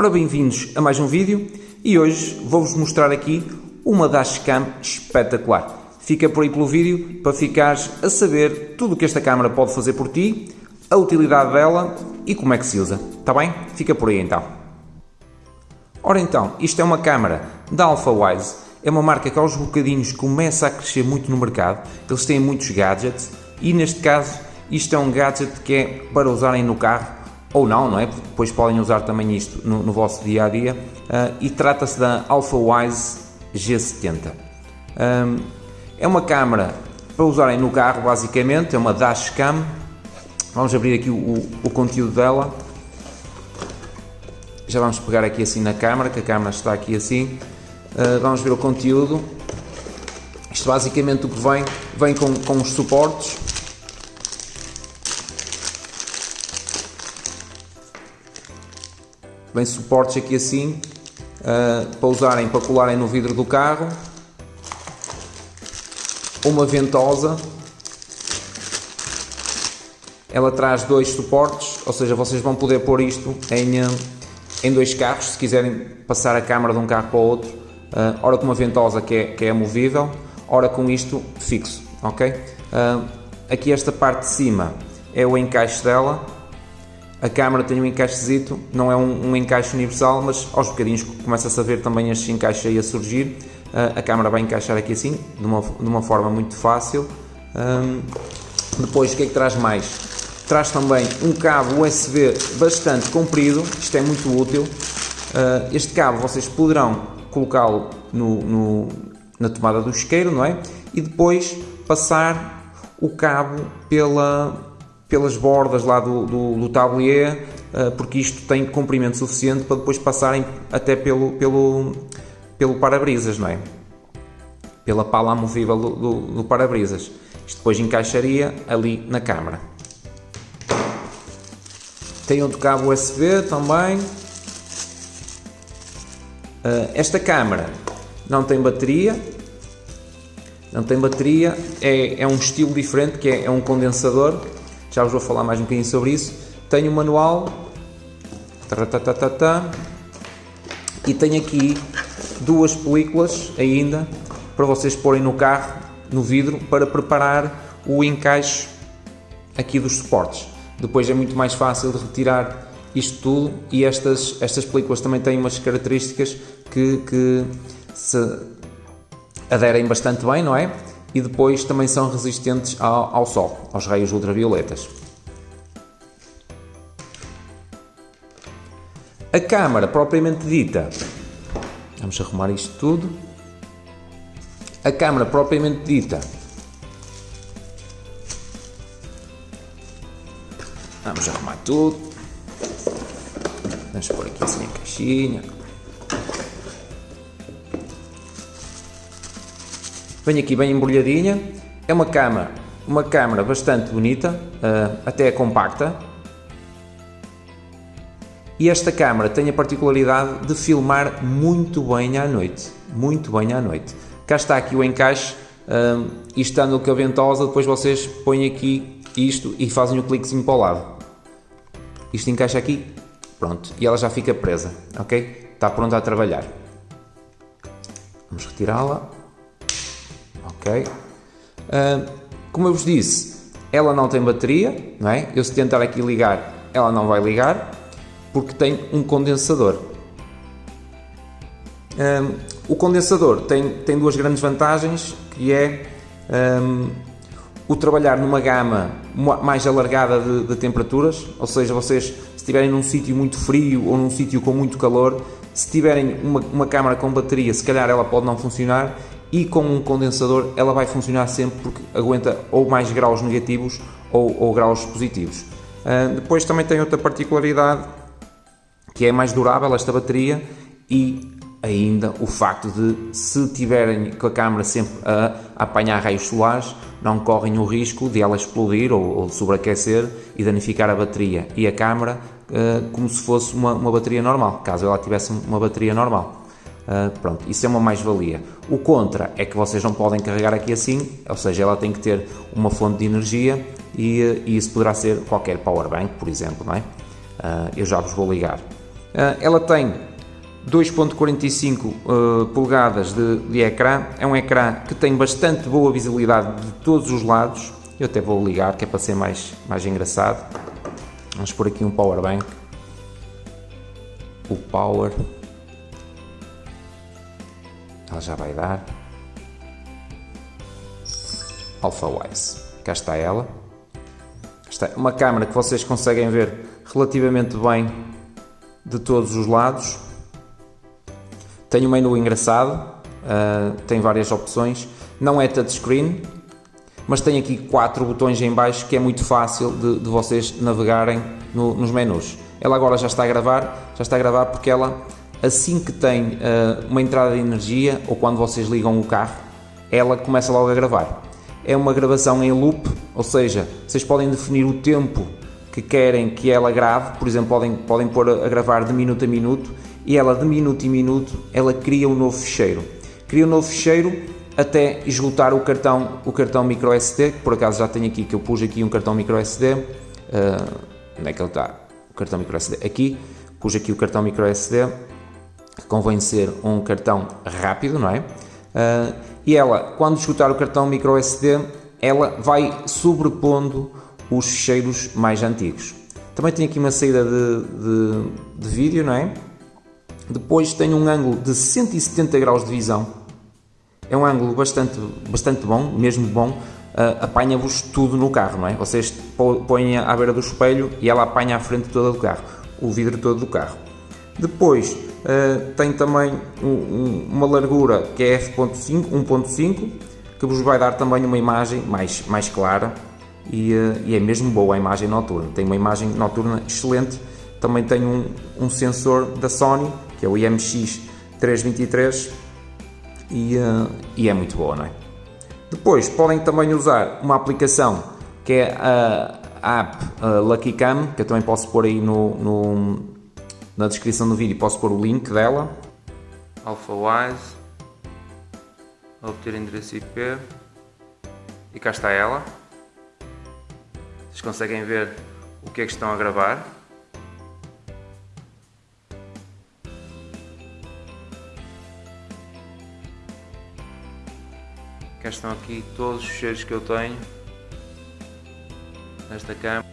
Ora, bem-vindos a mais um vídeo e hoje vou-vos mostrar aqui uma dashcam espetacular. Fica por aí pelo vídeo para ficares a saber tudo o que esta câmera pode fazer por ti, a utilidade dela e como é que se usa. Está bem? Fica por aí então. Ora então, isto é uma câmera da AlphaWise. É uma marca que aos bocadinhos começa a crescer muito no mercado. Eles têm muitos gadgets e neste caso isto é um gadget que é para usarem no carro ou não, não é? Depois podem usar também isto no, no vosso dia a dia. Uh, e trata-se da AlphaWise G70. Um, é uma câmera para usarem no carro, basicamente, é uma dashcam. Vamos abrir aqui o, o conteúdo dela. Já vamos pegar aqui assim na câmera, que a câmera está aqui assim. Uh, vamos ver o conteúdo. Isto basicamente o que vem, vem com, com os suportes Vem suportes aqui assim, uh, para usarem, para colarem no vidro do carro. Uma ventosa. Ela traz dois suportes, ou seja, vocês vão poder pôr isto em, ah, em dois carros, se quiserem passar a câmara de um carro para o outro. Uh, ora com uma ventosa que é, que é movível, ora com isto fixo, ok? Uh, aqui esta parte de cima é o encaixe dela, a câmara tem um encaixezito, não é um, um encaixe universal, mas aos bocadinhos começa-se a ver também estes encaixes aí a surgir. Uh, a câmara vai encaixar aqui assim, de uma, de uma forma muito fácil. Um, depois, o que é que traz mais? Traz também um cabo USB bastante comprido, isto é muito útil. Uh, este cabo vocês poderão colocá-lo no, no, na tomada do isqueiro, não é? E depois passar o cabo pela, pelas bordas lá do, do, do tablier, uh, porque isto tem comprimento suficiente para depois passarem até pelo, pelo, pelo para-brisas, não é? Pela pala movível do, do, do para-brisas. Isto depois encaixaria ali na câmara. Tem outro cabo USB também. Uh, esta câmara não tem bateria, não tem bateria, é, é um estilo diferente que é, é um condensador já vos vou falar mais um bocadinho sobre isso. Tenho o manual, e tenho aqui duas películas ainda para vocês porem no carro, no vidro, para preparar o encaixe aqui dos suportes. Depois é muito mais fácil de retirar isto tudo e estas, estas películas também têm umas características que, que se aderem bastante bem, não é? E depois também são resistentes ao, ao sol, aos raios ultravioletas. A câmara propriamente dita, vamos arrumar isto tudo. A câmara propriamente dita, vamos arrumar tudo. Vamos pôr aqui assim a caixinha. Vem aqui bem embrulhadinha. É uma cama, uma câmara bastante bonita, uh, até é compacta. E esta câmara tem a particularidade de filmar muito bem à noite. Muito bem à noite. Cá está aqui o encaixe. Uh, e estando com a ventosa, depois vocês põem aqui isto e fazem o cliquezinho para o lado. Isto encaixa aqui, pronto, e ela já fica presa, ok? Está pronta a trabalhar. Vamos retirá-la ok? Uh, como eu vos disse, ela não tem bateria, não é? Eu se tentar aqui ligar, ela não vai ligar, porque tem um condensador. Um, o condensador tem, tem duas grandes vantagens, que é um, o trabalhar numa gama mais alargada de, de, temperaturas, ou seja, vocês se estiverem num sítio muito frio ou num sítio com muito calor, se tiverem uma, uma câmara com bateria, se calhar ela pode não funcionar e com um condensador ela vai funcionar sempre porque aguenta ou mais graus negativos ou, ou graus positivos. Uh, depois também tem outra particularidade que é mais durável esta bateria e ainda o facto de se tiverem com a câmera sempre a, apanhar raios solares não correm o risco de ela explodir ou, ou sobreaquecer e danificar a bateria e a câmera uh, como se fosse uma, uma bateria normal, caso ela tivesse uma bateria normal. Uh, pronto, isso é uma mais-valia. O contra é que vocês não podem carregar aqui assim, ou seja, ela tem que ter uma fonte de energia e, e isso poderá ser qualquer powerbank, por exemplo, não é? Uh, eu já vos vou ligar. ela tem 2.45 uh, polegadas de, de ecrã, é um ecrã que tem bastante boa visibilidade de todos os lados, eu até vou ligar que é para ser mais, mais engraçado, vamos por aqui um power bank, o power, ela já vai dar, Alpha Wise, cá está ela, está uma câmera que vocês conseguem ver relativamente bem de todos os lados, tem um menu engraçado, uh, tem várias opções, não é touchscreen, mas tem aqui quatro botões em baixo que é muito fácil de, de vocês navegarem no, nos menus. Ela agora já está a gravar, já está a gravar porque ela assim que tem uh, uma entrada de energia ou quando vocês ligam o carro, ela começa logo a gravar. É uma gravação em loop, ou seja, vocês podem definir o tempo que querem que ela grave, por exemplo, podem, podem pôr a gravar de minuto a minuto e ela de minuto em minuto ela cria um novo ficheiro. Cria um novo ficheiro até esgotar o cartão, o cartão micro SD, que por acaso já tenho aqui, que eu pus aqui um cartão micro SD. Uh, onde é que ele está? O cartão micro SD. Aqui, pus aqui o cartão micro SD, convém ser um cartão rápido, não é? Uh, e ela, quando esgotar o cartão micro SD, ela vai sobrepondo os ficheiros mais antigos. Também tem aqui uma saída de, de, de vídeo, não é? Depois tem um ângulo de 170 graus de visão. É um ângulo bastante, bastante bom, mesmo bom. Uh, apanha-vos tudo no carro, não é? Vocês põem à beira do espelho e ela apanha a frente toda do carro, o vidro todo do carro. Depois uh, tem também um, um, uma largura que é f.5, 1.5, que vos vai dar também uma imagem mais, mais clara e, uh, e é mesmo boa a imagem noturna. Tem uma imagem noturna excelente. Também tem um, um sensor da Sony que é o IMX 323 e, uh, e é muito boa, não é? Depois podem também usar uma aplicação que é a, app uh, Lucky Cam, que eu também posso pôr aí no, no, na descrição do vídeo, posso pôr o link dela. AlphaWise, obter endereço IP e cá está ela. Vocês conseguem ver o que é que estão a gravar. Cá estão aqui todos os cheiros que eu tenho nesta câmera.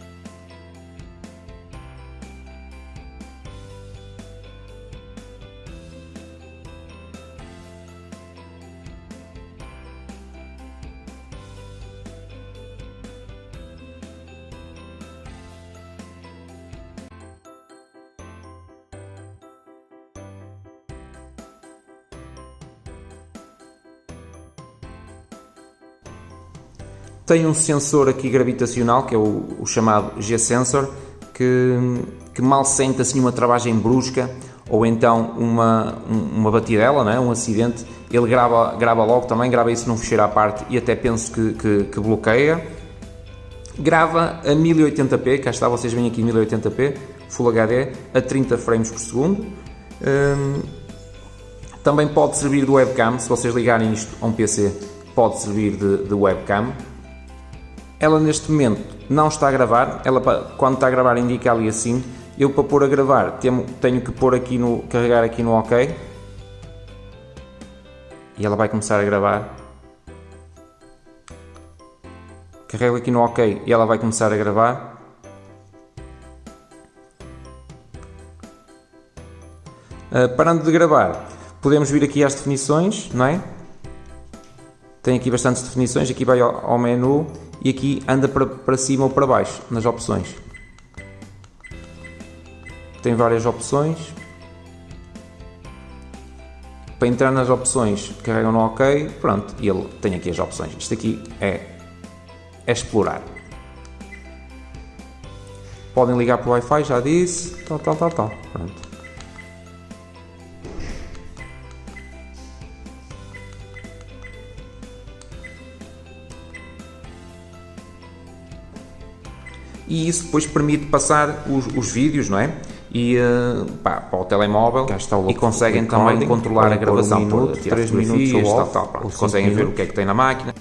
Tem um sensor aqui gravitacional, que é o, o chamado G-Sensor, que, que, mal sente assim uma travagem brusca ou então uma, uma batidela, não é? um acidente, ele grava, grava logo também, grava isso num ficheiro à parte e até penso que, que, que bloqueia. Grava a 1080p, cá está, vocês veem aqui 1080p, Full HD, a 30 frames por segundo. Hum, também pode servir de webcam, se vocês ligarem isto a um PC, pode servir de, de webcam. Ela neste momento não está a gravar, ela quando está a gravar indica ali assim. Eu para pôr a gravar tenho, tenho que pôr aqui no, carregar aqui no OK. E ela vai começar a gravar. Carrego aqui no OK e ela vai começar a gravar. Uh, parando de gravar, podemos vir aqui às definições, não é? Tem aqui bastantes definições, aqui vai ao, ao menu e aqui anda para, para cima ou para baixo nas opções. Tem várias opções. Para entrar nas opções, carregam no OK, pronto, e ele tem aqui as opções. Isto aqui é, é explorar. Podem ligar para o Wi-Fi, já disse, tal, tal, tal, tal. Pronto. E isso depois permite passar os, os vídeos, não é? E uh, pá, para o telemóvel o e conseguem também controlar a gravação um minuto, por 3 minutos tal, tal, pronto, conseguem ver o que é que tem na máquina.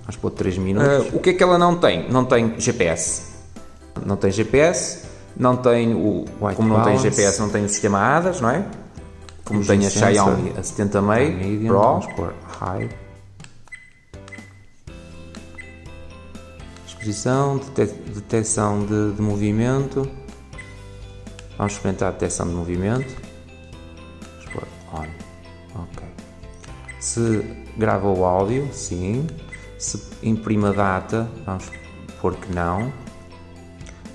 Vamos pôr 3 minutos. Uh, o que é que ela não tem? Não tem GPS. Não tem GPS. não tem o, White como não tem balance. GPS, não tem o sistema ADAS, não é? Como tem a. Xiaomi a 70 meio Pro. vamos pôr high. Detecção de, de movimento. Vamos experimentar a detecção de movimento. On. Ok. Se grava o áudio, sim. Se imprime a data, vamos pôr que não.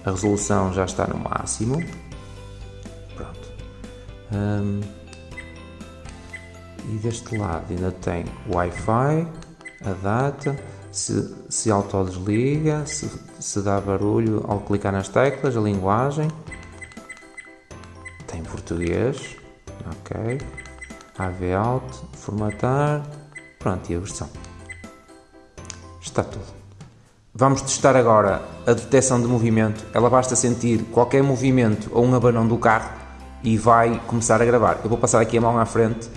A resolução já está no máximo. Pronto. Hum, e deste lado ainda tem Wi-Fi, a data, se, se autodesliga, se, se dá barulho ao clicar nas teclas, a linguagem. Tem português, ok. AV Out, formatar, pronto, e a versão. Está tudo. Vamos testar agora a detecção de movimento. Ela basta sentir qualquer movimento ou um abanão do carro e vai começar a gravar. Eu vou passar aqui a mão à frente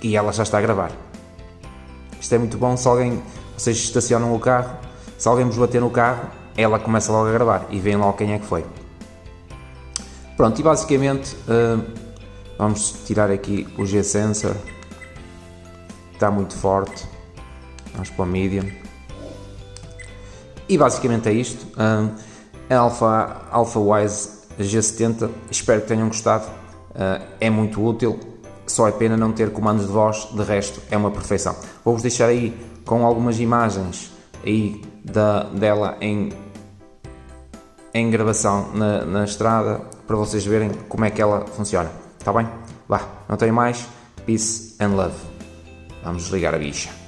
e ela já está a gravar. Isto é muito bom se alguém, vocês estacionam o carro, se alguém vos bater no carro, ela começa logo a gravar e veem logo quem é que foi. Pronto, e basicamente hum, vamos tirar aqui o G-Sensor, está muito forte, vamos para o Medium. E basicamente é isto. Hum, a Alpha, Alpha Wise G70, espero que tenham gostado, Uh, é muito útil, só é pena não ter comandos de voz, de resto é uma perfeição. Vou-vos deixar aí com algumas imagens aí da, dela em, em gravação na, na estrada para vocês verem como é que ela funciona. Está bem? Vá, não tenho mais. Peace and love. Vamos desligar a bicha.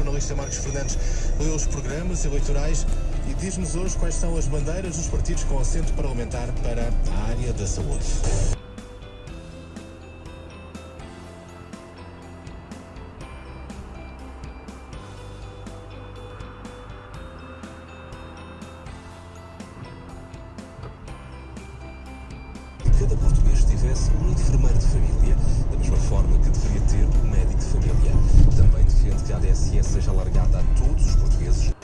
Jornalista Marcos Fernandes leu os programas eleitorais e diz-nos hoje quais são as bandeiras dos partidos com assento parlamentar para a área da saúde. Cada português tivesse um enfermeiro de família, da mesma forma que deveria ter um médico de família. Também defende que a ADSE seja alargada a todos os portugueses